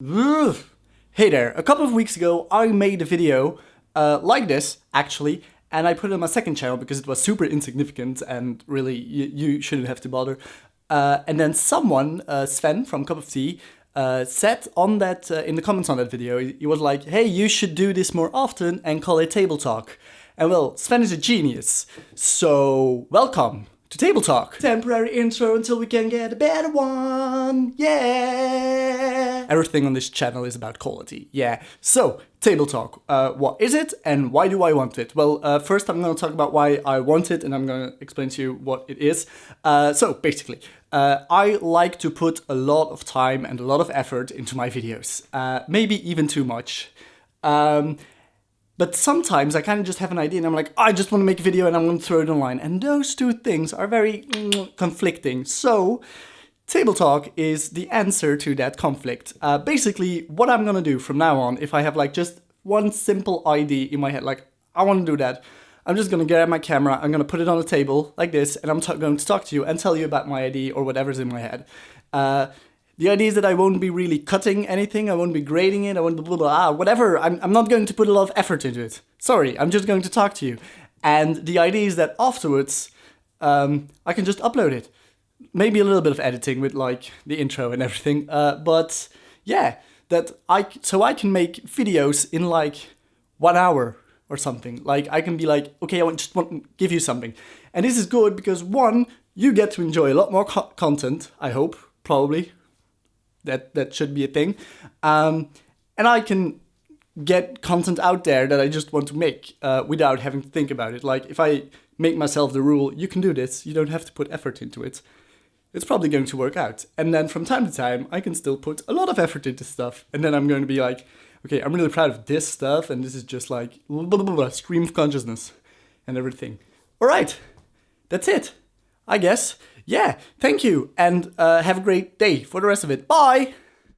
Hey there, a couple of weeks ago I made a video uh, like this, actually, and I put it on my second channel because it was super insignificant and really you, you shouldn't have to bother. Uh, and then someone, uh, Sven from Cup of Tea, uh, said on that uh, in the comments on that video, he was like, hey, you should do this more often and call it Table Talk. And well, Sven is a genius, so welcome to Table Talk. Temporary intro until we can get a better one. Yeah. Everything on this channel is about quality. Yeah. So, Table Talk. Uh, what is it and why do I want it? Well, uh, first I'm going to talk about why I want it and I'm going to explain to you what it is. Uh, so, basically, uh, I like to put a lot of time and a lot of effort into my videos. Uh, maybe even too much. Um, but sometimes I kind of just have an idea and I'm like, I just want to make a video and I'm going to throw it online. And those two things are very mm, conflicting. So Table Talk is the answer to that conflict. Uh, basically, what I'm to do from now on, if I have like just one simple idea in my head, like I want to do that, I'm just to get my camera, I'm to put it on a table like this, and I'm going to talk to you and tell you about my idea or whatever's in my head. Uh, the idea is that I won't be really cutting anything, I won't be grading it, I won't blah blah blah, whatever. I'm, I'm not going to put a lot of effort into it. Sorry, I'm just going to talk to you. And the idea is that afterwards, um, I can just upload it. Maybe a little bit of editing with like the intro and everything, uh, but yeah, that I so I can make videos in like one hour or something. Like I can be like, okay, I want just want to give you something, and this is good because one, you get to enjoy a lot more co content. I hope, probably, that that should be a thing. Um, and I can get content out there that I just want to make uh, without having to think about it. Like if I make myself the rule, you can do this, you don't have to put effort into it, it's probably going to work out. And then from time to time, I can still put a lot of effort into stuff. And then I'm going to be like, okay, I'm really proud of this stuff, and this is just like blah, blah, blah, blah, stream of consciousness and everything. All right, that's it, I guess yeah, thank you, and uh, have a great day for the rest of it. Bye!